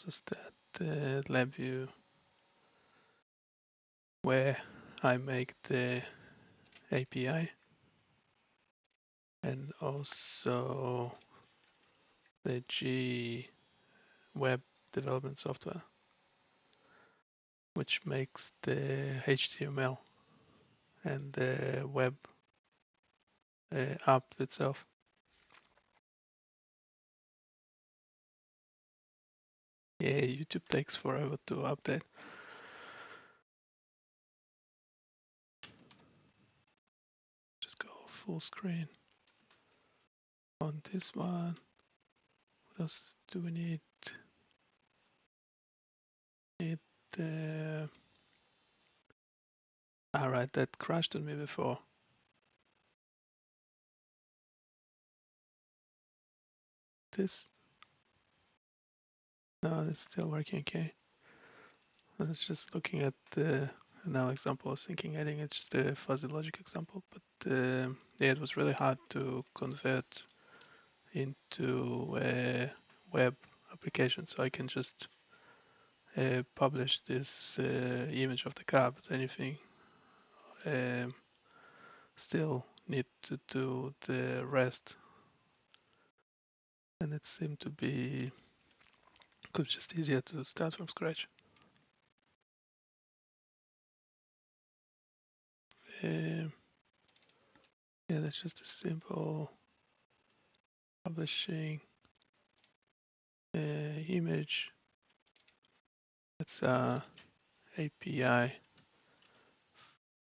also start the LabVIEW where I make the API and also the G web development software, which makes the HTML and the web uh, app itself. Yeah, YouTube takes forever to update. Just go full screen on this one. What else do we need? Need the. Ah, Alright, that crashed on me before. This. No, it's still working okay. I was just looking at the now example. Thinking adding it's just a fuzzy logic example, but uh, yeah, it was really hard to convert into a web application. So I can just uh, publish this uh, image of the car, but anything um, still need to do the rest. And it seemed to be could just easier to start from scratch. Um, yeah, that's just a simple publishing uh, image. That's a API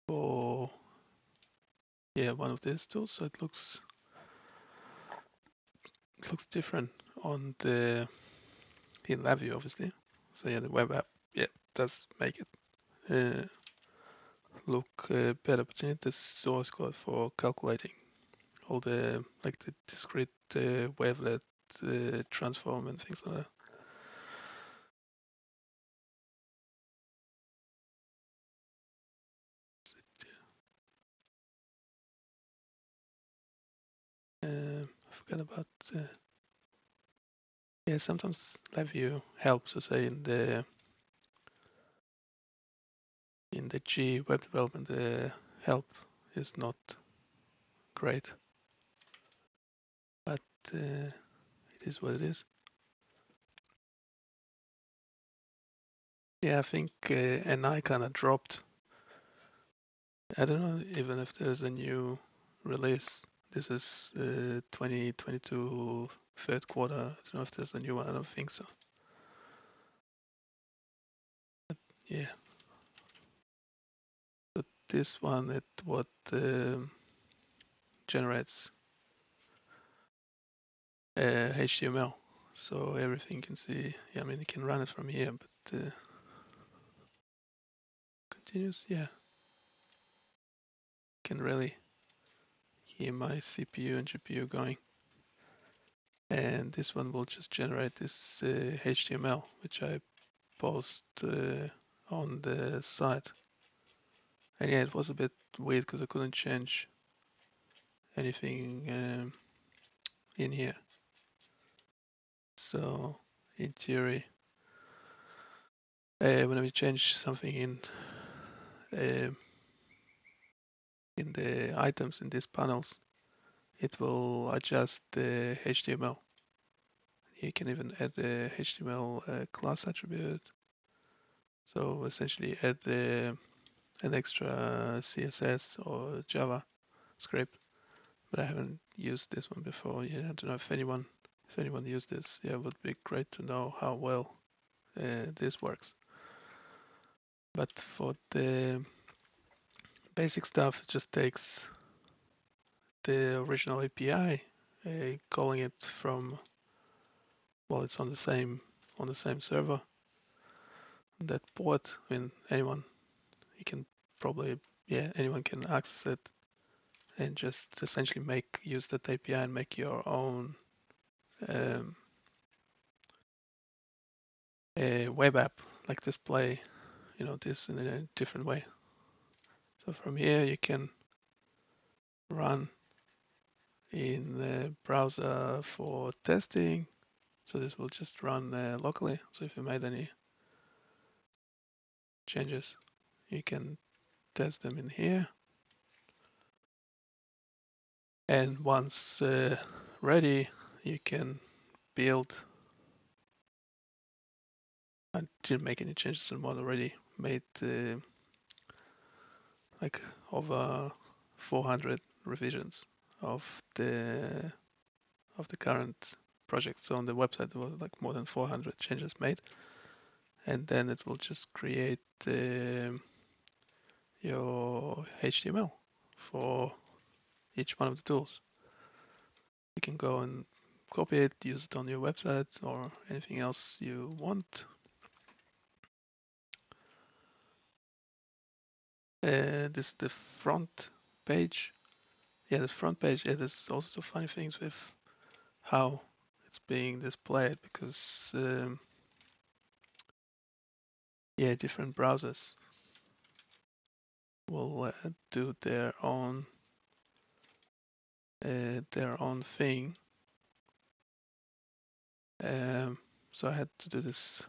for yeah one of these tools. So it looks it looks different on the in LabVIEW obviously. So yeah, the web app yeah does make it uh, look uh, better. But need the source code for calculating all the like the discrete uh, wavelet uh, transform and things like that. Um, I forgot about. Sometimes LabVIEW helps. So say in the in the G web development, the help is not great, but uh, it is what it is. Yeah, I think uh, NI kind of dropped. I don't know even if there's a new release. This is uh, 2022 third quarter. I don't know if there's a new one. I don't think so. But yeah. But this one, it what um, generates uh, HTML. So everything can see. Yeah, I mean, you can run it from here, but uh, continuous. Yeah, can really hear my CPU and GPU going. And this one will just generate this uh, HTML, which I post uh, on the site. And yeah, it was a bit weird because I couldn't change anything um, in here. So in theory, uh, whenever you change something in uh, in the items in these panels, it will adjust the HTML. You can even add the HTML uh, class attribute. So essentially add the, an extra CSS or Java script. But I haven't used this one before. Yeah, I don't know if anyone if anyone used this. Yeah, it would be great to know how well uh, this works. But for the basic stuff, just takes the original API, uh, calling it from, well, it's on the same on the same server. That port, I mean, anyone, you can probably, yeah, anyone can access it and just essentially make use that API and make your own um, web app, like display, you know, this in a different way. So from here you can run in the browser for testing So this will just run uh, locally. So if you made any changes, you can test them in here. And once uh, ready, you can build. I didn't make any changes the mod already. Made uh, like over 400 revisions of the of the current project. So on the website there was like more than 400 changes made, and then it will just create uh, your HTML for each one of the tools. You can go and copy it, use it on your website or anything else you want. Uh, this is the front page. Yeah, the front page. Yeah, there's also some funny things with how it's being displayed because um, yeah, different browsers will uh, do their own uh, their own thing. Um, so I had to do this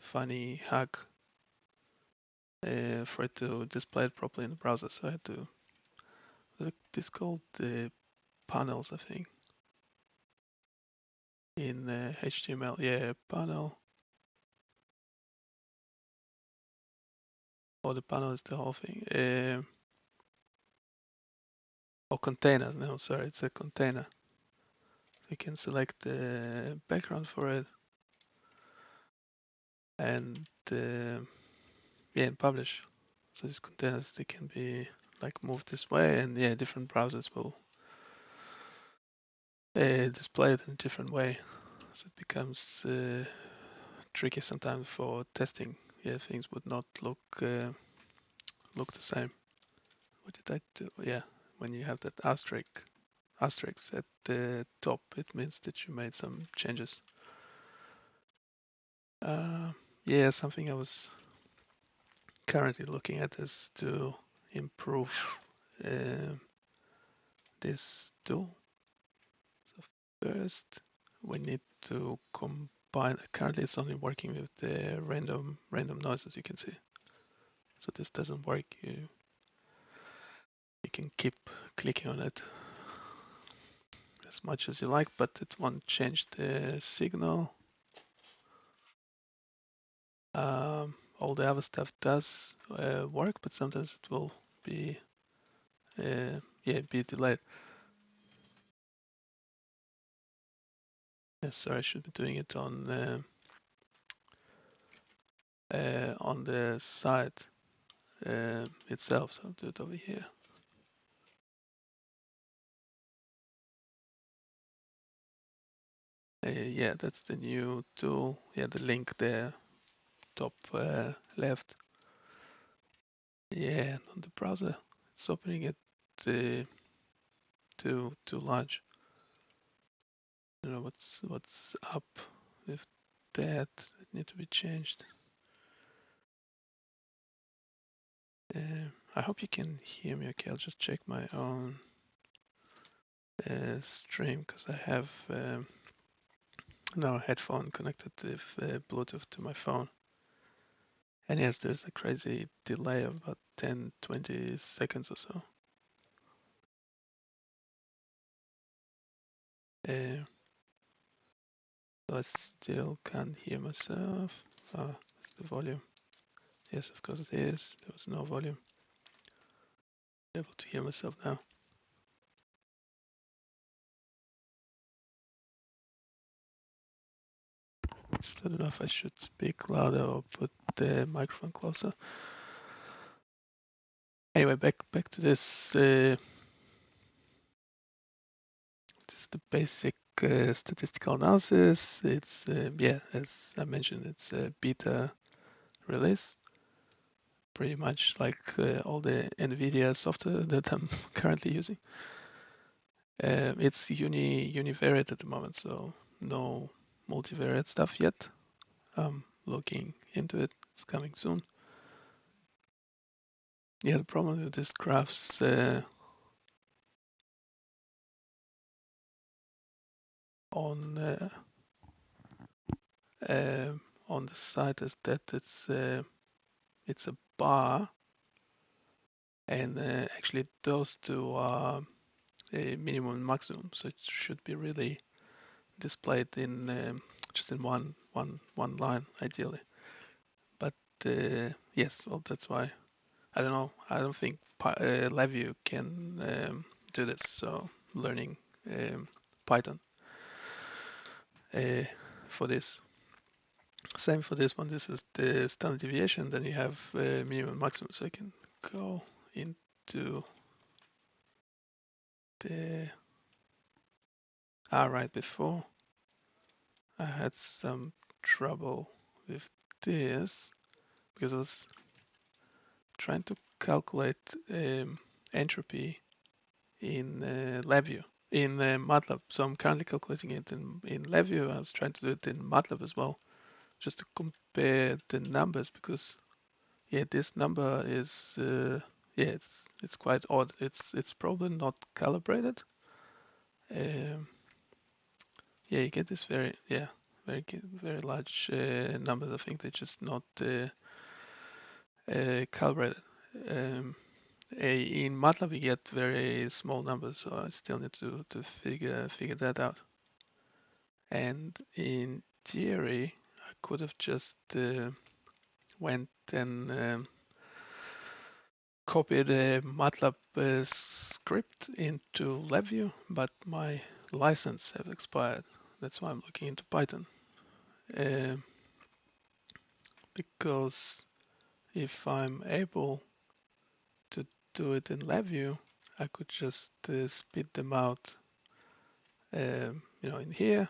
funny hack uh, for it to display it properly in the browser. So I had to look this called the panels, I think, in uh, HTML. Yeah, panel. Or oh, the panel is the whole thing. Uh, or container. No, sorry, it's a container. We can select the background for it and uh, yeah, and publish. So these containers they can be like moved this way, and yeah, different browsers will uh, display it in a different way. So it becomes uh, tricky sometimes for testing. Yeah, things would not look uh, look the same. What did I do? Yeah, when you have that asterisk asterisk at the top, it means that you made some changes. Uh, yeah, something I was currently looking at is to improve uh, this tool. So first, we need to combine. Currently, it's only working with the random random noise, as you can see. So this doesn't work. You you can keep clicking on it as much as you like, but it won't change the signal. Um, all the other stuff does uh, work, but sometimes it will be uh, yeah be delayed. Yeah, sorry, I should be doing it on uh, uh, on the site uh, itself. So I'll do it over here. Uh, yeah, that's the new tool. Yeah, the link there, top uh, left. Yeah, on the browser, it's opening it uh, too too large. I don't know what's what's up with that. It need to be changed. Uh, I hope you can hear me okay. I'll just check my own uh, stream because I have um, now a headphone connected with uh, Bluetooth to my phone. And yes, there's a crazy delay of about 10 20 seconds or so. Uh, I still can't hear myself. Oh, it's the volume. Yes, of course it is. There was no volume. I'm able to hear myself now. So I don't know if I should speak louder or put the microphone closer. Anyway, back back to this. Uh, this is the basic uh, statistical analysis. It's uh, yeah, as I mentioned, it's a beta release. Pretty much like uh, all the NVIDIA software that I'm currently using. Uh, it's uni univariate at the moment, so no multivariate stuff yet. I'm looking into it. It's coming soon. Yeah, the problem with this graphs uh, on uh, uh, on the site is that it's uh, it's a bar, and uh, actually those two are a minimum and maximum, so it should be really displayed in um, just in one one one line ideally. But uh, yes, well that's why I don't know. I don't think uh, can um, do this. So learning um, Python uh, for this. Same for this one. This is the standard deviation. Then you have uh, minimum maximum. So I can go into the ah right before I had some trouble with this because I was trying to calculate um, entropy in uh, LabVIEW in uh, MATLAB. So I'm currently calculating it in in LabVIEW. I was trying to do it in MATLAB as well, just to compare the numbers because yeah, this number is uh, yeah, it's it's quite odd. It's it's probably not calibrated. Um, yeah, you get this very yeah very very large uh, numbers. I think they're just not uh, uh, calibrated. Um, in MATLAB we get very small numbers, so I still need to to figure figure that out. And in theory, I could have just uh, went and um, copied the MATLAB uh, script into LabVIEW, but my license have expired. That's why I'm looking into Python. Uh, because if I'm able to do it in LabVIEW, I could just uh, spit them out, um, you know, in here.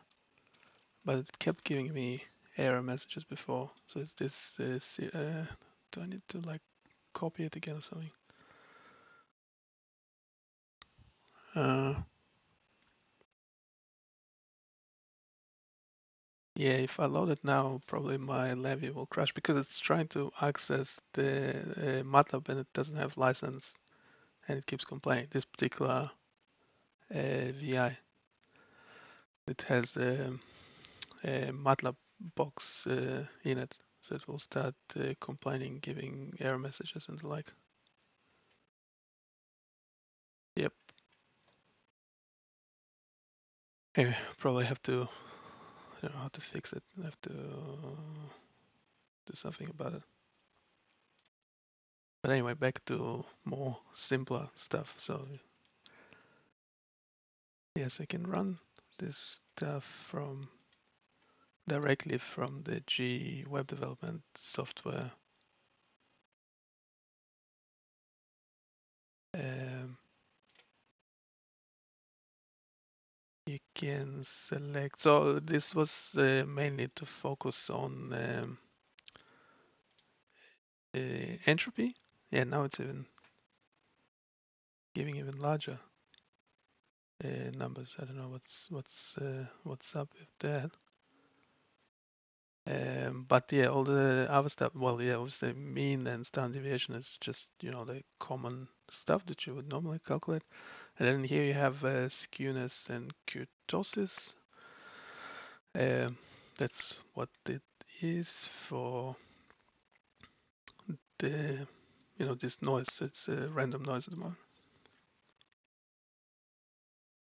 But it kept giving me error messages before. So is this? Uh, uh, do I need to like copy it again or something? Uh, yeah, if I load it now, probably my LabVIEW will crash because it's trying to access the uh, MATLAB and it doesn't have license and it keeps complaining. This particular uh, VI, it has um, a MATLAB box uh, in it, it will start uh, complaining, giving error messages and the like. Yep. Anyway, probably have to, I don't know how to fix it. I have to do something about it. But anyway, back to more simpler stuff. So yes, I can run this stuff from directly from the G web development software. Um, you can select, so this was uh, mainly to focus on um, uh, entropy. Yeah, now it's even giving even larger uh, numbers. I don't know what's what's uh, what's up with that. Um, but yeah, all the other stuff, well, yeah, obviously mean and standard deviation is just, you know, the common stuff that you would normally calculate. And then here you have uh, skewness and kurtosis. Um, that's what it is for the, you know, this noise. It's a random noise at the moment.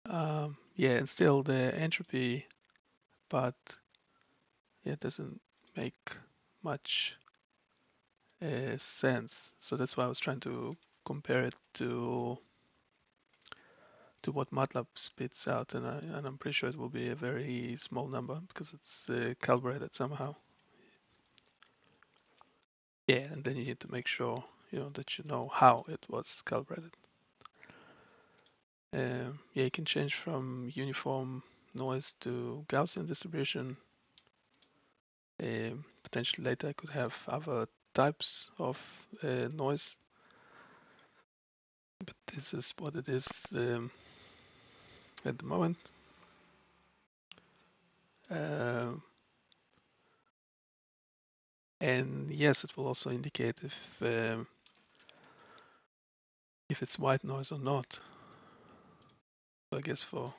Um, yeah, and still the entropy but yeah, it doesn't make much uh, sense. So that's why I was trying to compare it to to what MATLAB spits out, and, I, and I'm pretty sure it will be a very small number because it's uh, calibrated somehow. Yeah, and then you need to make sure you know that you know how it was calibrated. Um, yeah, you can change from uniform noise to Gaussian distribution. Um, potentially later I could have other types of uh, noise, but this is what it is um, at the moment. Uh, and yes, it will also indicate if um, if it's white noise or not. So I guess for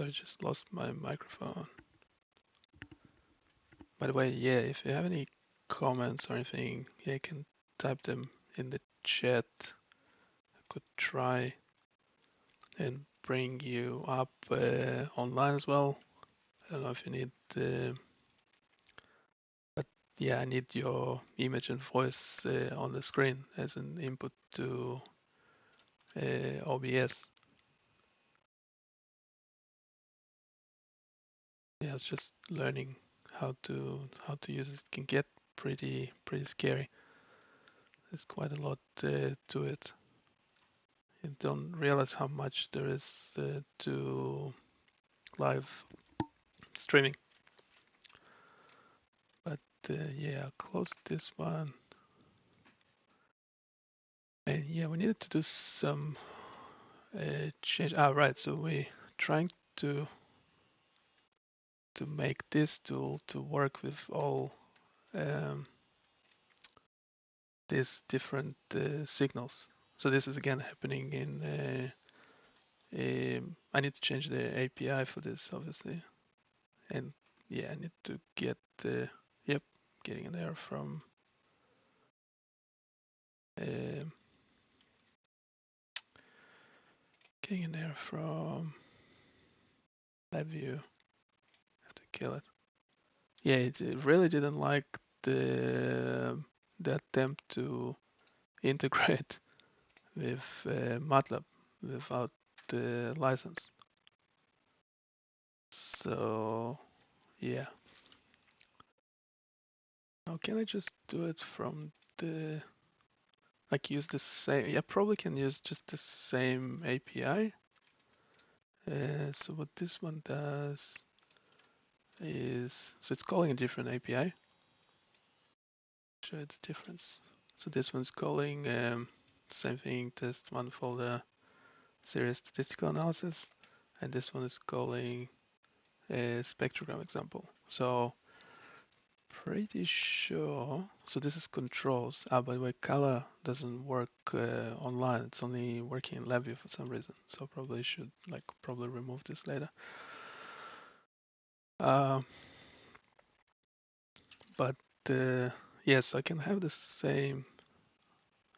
I just lost my microphone. By the way, yeah, if you have any comments or anything, yeah, you can type them in the chat. I could try and bring you up uh, online as well. I don't know if you need, uh, but yeah, I need your image and voice uh, on the screen as an input to uh, OBS. Yeah, I was just learning how to how to use it. it can get pretty pretty scary. There's quite a lot uh, to it. You don't realize how much there is uh, to live streaming. But uh, yeah, I'll close this one. And yeah, we needed to do some uh, change. Ah, right. So we're trying to to make this tool to work with all um, these different uh, signals. So this is again happening in. Uh, um, I need to change the API for this, obviously, and yeah, I need to get the yep, getting an error from. Um, getting an error from LabVIEW. Kill it. Yeah, it, it really didn't like the the attempt to integrate with uh, MATLAB without the license. So yeah. Now can I just do it from the like use the same yeah probably can use just the same API. Uh, so what this one does is so it's calling a different API. Show the difference. So this one's calling um, same thing test one for the series statistical analysis, and this one is calling a spectrogram example. So pretty sure. So this is controls. Ah, by the way, color doesn't work uh, online. It's only working in LabVIEW for some reason. So probably should like probably remove this later. Uh, but uh, yes, I can have the same.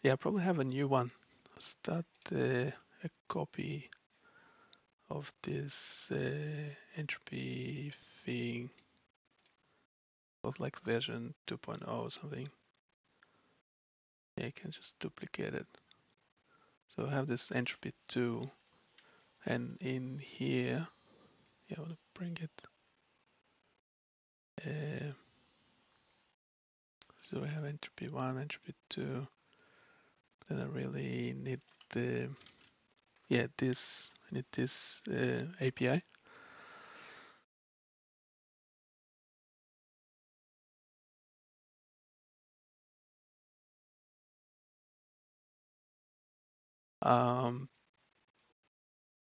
Yeah, I probably have a new one. Start uh, a copy of this uh, entropy thing of like version 2.0 or something. Yeah, you can just duplicate it. So I have this entropy 2 and in here, yeah, I want to bring it. Uh, so I have entropy 1, entropy 2. Then I really need the, yeah, this, I need this uh, API. Um,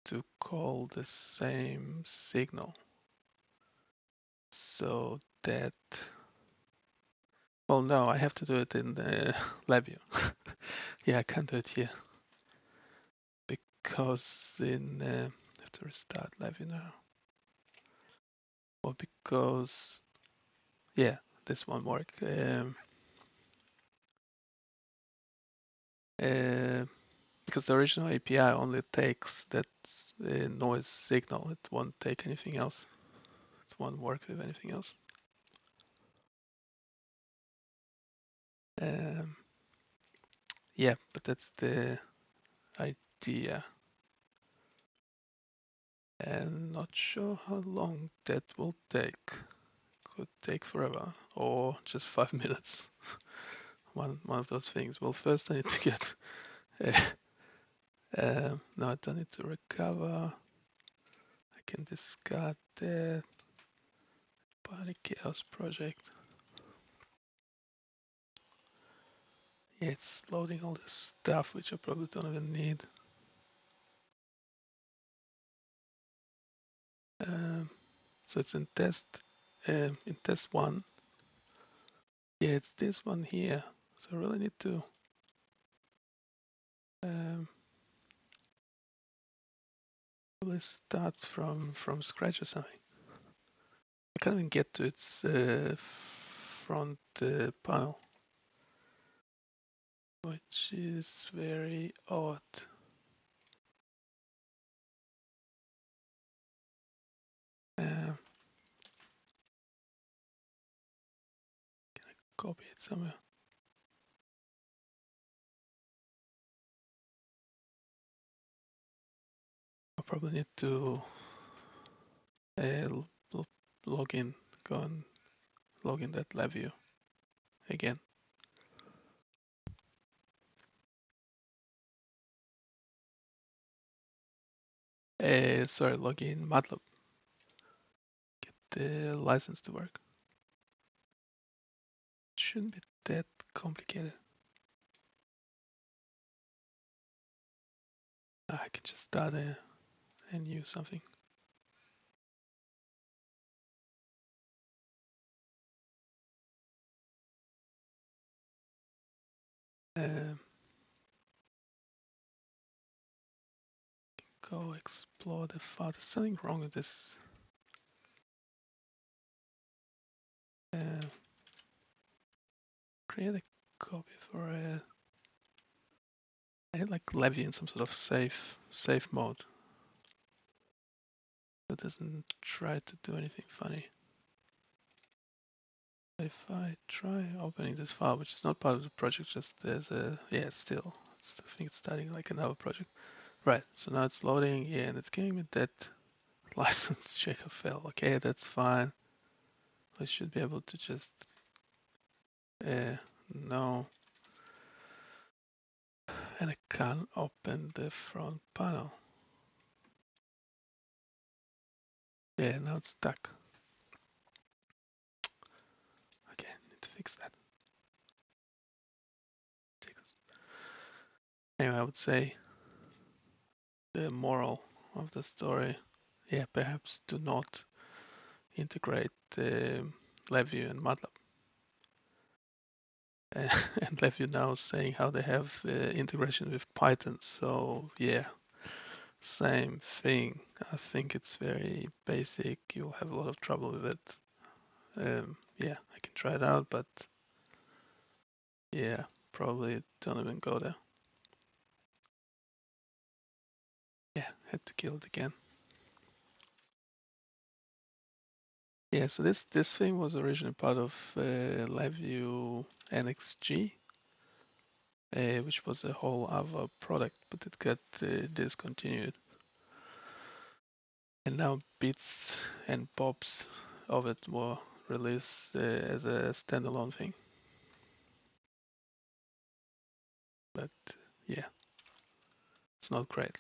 to call the same signal so that well no I have to do it in the LabVIEW yeah I can't do it here. Because in uh, I have to restart LabVIEW now. Or because yeah this won't work. Um, uh, because the original API only takes that uh, noise signal. It won't take anything else won't work with anything else um, yeah but that's the idea and not sure how long that will take. Could take forever or just five minutes. one one of those things. Well, first I need to get. Uh, uh, no, I don't need to recover. I can discard that. Party Chaos project. Yeah, it's loading all this stuff which I probably don't even need. Um, so it's in test um, in test one. Yeah, it's this one here. So I really need to um, probably start from from scratch or something. Can't even get to its uh, front uh, panel, which is very odd. Um, can I copy it somewhere? I probably need to uh, log in, go and login that LabVIEW again. Uh, sorry, login MATLAB. Get the license to work. Shouldn't be that complicated. I can just start a, and use something. Go explore the file. There's something wrong with this. Uh, create a copy for a. I had like Levy in some sort of safe safe mode. It doesn't try to do anything funny. If I try opening this file, which is not part of the project, just there's a yeah, it's still it's, I think it's starting like another project. Right, so now it's loading, yeah, and it's giving me that license checker fail. Okay, that's fine. I should be able to just uh, no, and I can't open the front panel. Yeah, now it's stuck. Okay, need to fix that. Anyway, I would say the moral of the story, yeah, perhaps do not integrate um, LabVIEW and MATLAB. Uh, and LabVIEW now saying how they have uh, integration with Python. So yeah, same thing. I think it's very basic. You'll have a lot of trouble with it. Um, yeah, I can try it out, but yeah, probably don't even go there. Had to kill it again. Yeah, so this this thing was originally part of uh, LabVIEW NXG, uh, which was a whole other product, but it got uh, discontinued. And now bits and pops of it were released uh, as a standalone thing. But yeah, it's not great.